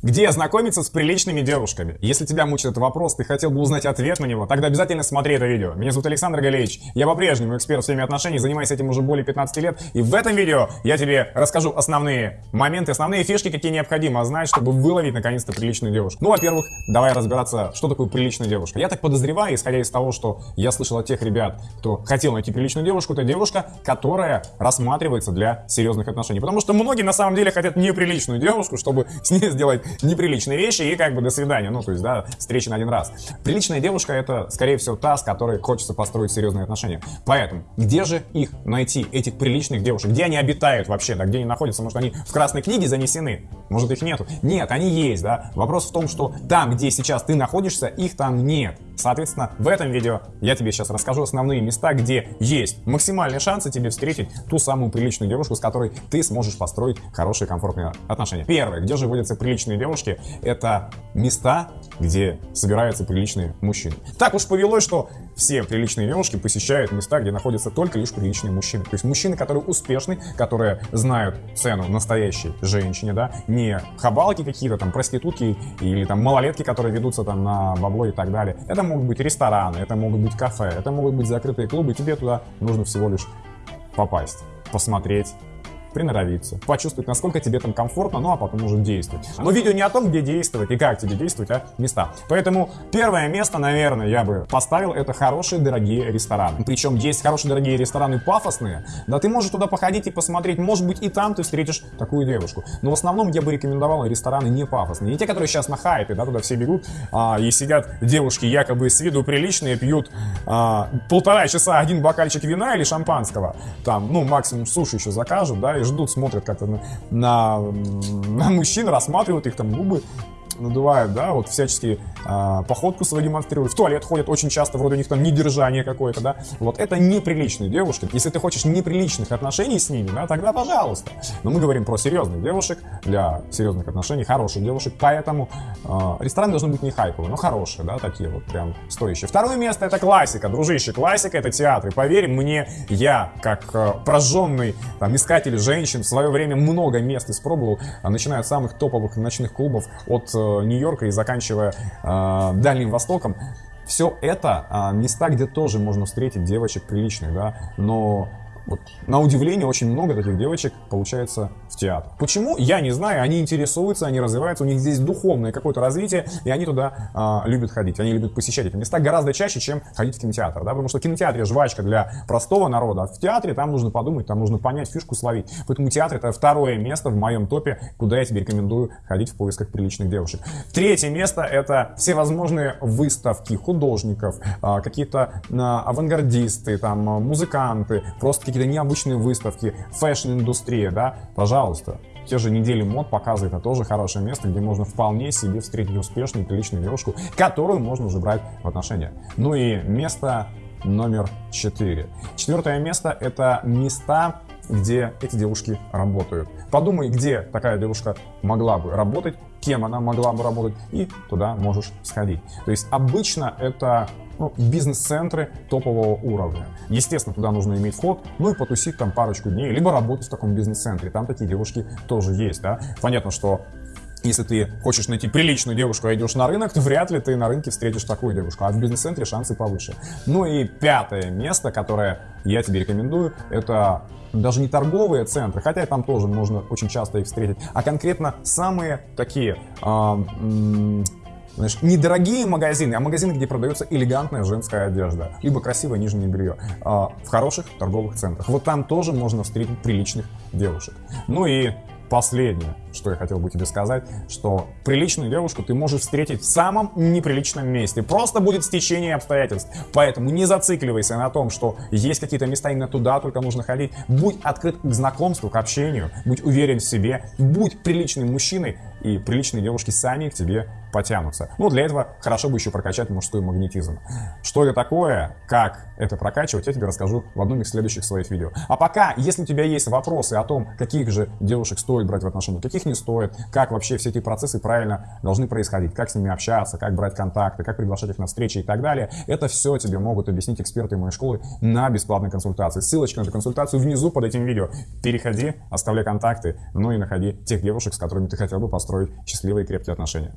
Где знакомиться с приличными девушками? Если тебя мучит этот вопрос, ты хотел бы узнать ответ на него, тогда обязательно смотри это видео. Меня зовут Александр Галеевич, я по-прежнему эксперт в теме отношений, занимаюсь этим уже более 15 лет, и в этом видео я тебе расскажу основные моменты, основные фишки, какие необходимо знать, чтобы выловить наконец-то приличную девушку. Ну, во-первых, давай разбираться, что такое приличная девушка. Я так подозреваю, исходя из того, что я слышал от тех ребят, кто хотел найти приличную девушку, это девушка, которая рассматривается для серьезных отношений. Потому что многие на самом деле хотят неприличную девушку, чтобы с ней сделать неприличные вещи и как бы до свидания. Ну, то есть, да, встречи на один раз. Приличная девушка это, скорее всего, та, с которой хочется построить серьезные отношения. Поэтому, где же их найти, этих приличных девушек? Где они обитают вообще, да, где они находятся? Может, они в красной книге занесены? Может, их нету? Нет, они есть, да. Вопрос в том, что там, где сейчас ты находишься, их там нет. Соответственно, в этом видео я тебе сейчас расскажу основные места, где есть максимальные шансы тебе встретить ту самую приличную девушку, с которой ты сможешь построить хорошие, комфортные отношения. Первое, где же водятся приличные девушки, это места, где собираются приличные мужчины. Так уж повелось, что все приличные девушки посещают места, где находятся только лишь приличные мужчины. То есть мужчины, которые успешны, которые знают цену настоящей женщине, да, не хабалки какие-то там, проститутки или там малолетки, которые ведутся там на бабло и так далее. Это могут быть рестораны, это могут быть кафе, это могут быть закрытые клубы, тебе туда нужно всего лишь попасть, посмотреть, приноровиться, почувствовать, насколько тебе там комфортно, ну а потом уже действовать. Но видео не о том, где действовать и как тебе действовать, а места. Поэтому первое место, наверное, я бы поставил, это хорошие дорогие рестораны. Причем есть хорошие дорогие рестораны пафосные, да ты можешь туда походить и посмотреть, может быть и там ты встретишь такую девушку. Но в основном я бы рекомендовал рестораны не пафосные, не те, которые сейчас на хайпе, да, туда все бегут а, и сидят девушки якобы с виду приличные, пьют а, полтора часа один бокальчик вина или шампанского, там, ну максимум суши еще закажут, да, ждут, смотрят как-то на, на, на мужчин, рассматривают их там губы, надувают, да, вот всячески э, походку свою демонстрируют, в туалет ходят очень часто, вроде у них там недержание какое-то, да, вот это неприличные девушки. Если ты хочешь неприличных отношений с ними, да, тогда пожалуйста. Но мы говорим про серьезных девушек, для серьезных отношений, хороших девушек, поэтому э, рестораны должны быть не хайповые, но хорошие, да, такие вот прям стоящие. Второе место это классика, дружище, классика это театры. Поверь мне, я, как э, прожженный там, искатель женщин, в свое время много мест испробовал, начиная от самых топовых ночных клубов, от э, Нью-Йорка и заканчивая э, Дальним Востоком. Все это э, места, где тоже можно встретить девочек приличных, да, но вот, на удивление, очень много таких девочек получается в театр. Почему? Я не знаю. Они интересуются, они развиваются, у них здесь духовное какое-то развитие, и они туда а, любят ходить. Они любят посещать эти места гораздо чаще, чем ходить в кинотеатр. Да? Потому что в кинотеатре жвачка для простого народа, а в театре там нужно подумать, там нужно понять, фишку словить. Поэтому театр это второе место в моем топе, куда я тебе рекомендую ходить в поисках приличных девушек. Третье место это всевозможные выставки художников, а, какие-то а, авангардисты, там, музыканты, просто какие какие-то необычные выставки, fashion-индустрия, да, пожалуйста. Те же недели мод показывает, это тоже хорошее место, где можно вполне себе встретить успешную, приличную девушку, которую можно уже брать в отношения. Ну и место номер четыре. Четвертое место — это места, где эти девушки работают. Подумай, где такая девушка могла бы работать, кем она могла бы работать, и туда можешь сходить. То есть обычно это ну, бизнес-центры топового уровня. Естественно, туда нужно иметь вход, ну и потусить там парочку дней, либо работать в таком бизнес-центре. Там такие девушки тоже есть, да. Понятно, что если ты хочешь найти приличную девушку, а идешь на рынок, то вряд ли ты на рынке встретишь такую девушку, а в бизнес-центре шансы повыше. Ну и пятое место, которое я тебе рекомендую, это даже не торговые центры, хотя там тоже можно очень часто их встретить, а конкретно самые такие э, знаешь, недорогие магазины, а магазины, где продается элегантная женская одежда, либо красивое нижнее белье, а, в хороших торговых центрах. Вот там тоже можно встретить приличных девушек. Ну и последнее, что я хотел бы тебе сказать, что приличную девушку ты можешь встретить в самом неприличном месте. Просто будет стечение обстоятельств. Поэтому не зацикливайся на том, что есть какие-то места, именно туда только нужно ходить. Будь открыт к знакомству, к общению, будь уверен в себе, будь приличным мужчиной, и приличные девушки сами к тебе потянутся. Ну, для этого хорошо бы еще прокачать мужской магнетизм. Что это такое, как это прокачивать, я тебе расскажу в одном из следующих своих видео. А пока, если у тебя есть вопросы о том, каких же девушек стоит брать в отношения, каких не стоит, как вообще все эти процессы правильно должны происходить, как с ними общаться, как брать контакты, как приглашать их на встречи и так далее, это все тебе могут объяснить эксперты моей школы на бесплатной консультации. Ссылочка на эту консультацию внизу под этим видео. Переходи, оставляй контакты, ну и находи тех девушек, с которыми ты хотел бы построить счастливые и крепкие отношения.